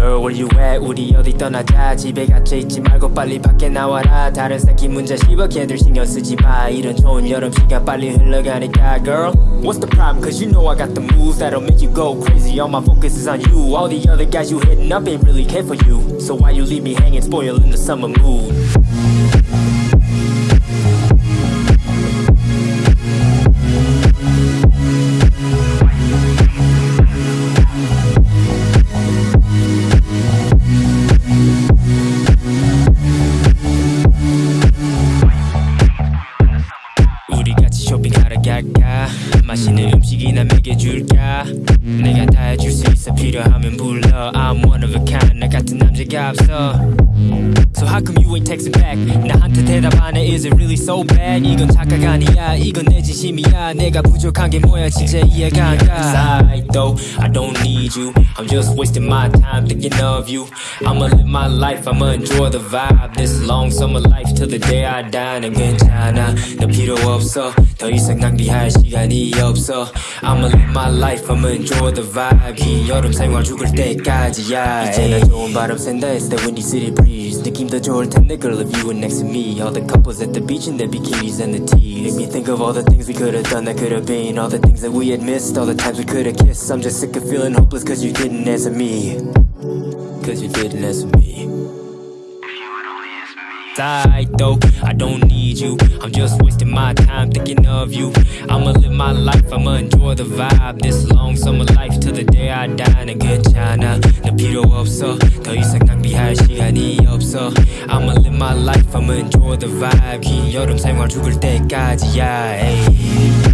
girl where you at 우리 어디 떠나자 집에 갇혀있지 말고 빨리 밖에 나와라 다른 새끼 문제 씹어 걔들 신경 쓰지 마 이런 좋은 여름 시간 빨리 흘러가니까 girl What's the problem cause you know I got the moves that'll make you go crazy All my focus is on you All the other guys you hitting up ain't really care for you So why you leave me hanging spoiling the summer mood 欢迎光 있는 음식이나 먹여줄까 내가 다 해줄 수 있어 필요하면 불러 I'm one of a kind 나 같은 남자가 없어 So how come you ain't texting back 나한테 대답 안 해 Is it really so bad 이건 착각 아니야 이건 내 진심이야 내가 부족한 게 뭐야 진짜 이해가 안가 Side though I don't need you I'm just wasting my time thinking of you I'ma live my life I'ma enjoy the vibe This long summer life till the day I die 난 괜찮아 너 필요 없어 더 이상 낭비할 시간이 없어 I'ma live my life I'ma enjoy the vibe 긴 여름 생활 죽을 때까지야 이제는 좋은 바람 샌다 It's the windy city breeze 느낌 더 좋을 텐데 girl if you were next to me All the couples at the beach in their bikinis and the tees Make me think of all the things we could've done that could've been All the things that we had missed All the times we could've kissed I'm just sick of feeling hopeless cause you didn't answer me Cause you didn't answer me Side though, I don't need you. I'm just wasting my time thinking of you. I'ma live my life, I'ma enjoy the vibe. This long summer life till the day I die. 난 괜찮아, 너 필요 없어. 더 이상 낭비할 시간이 없어. I'ma live my life, I'ma enjoy the vibe. 긴 여름 생활 죽을 때까지야. Ay.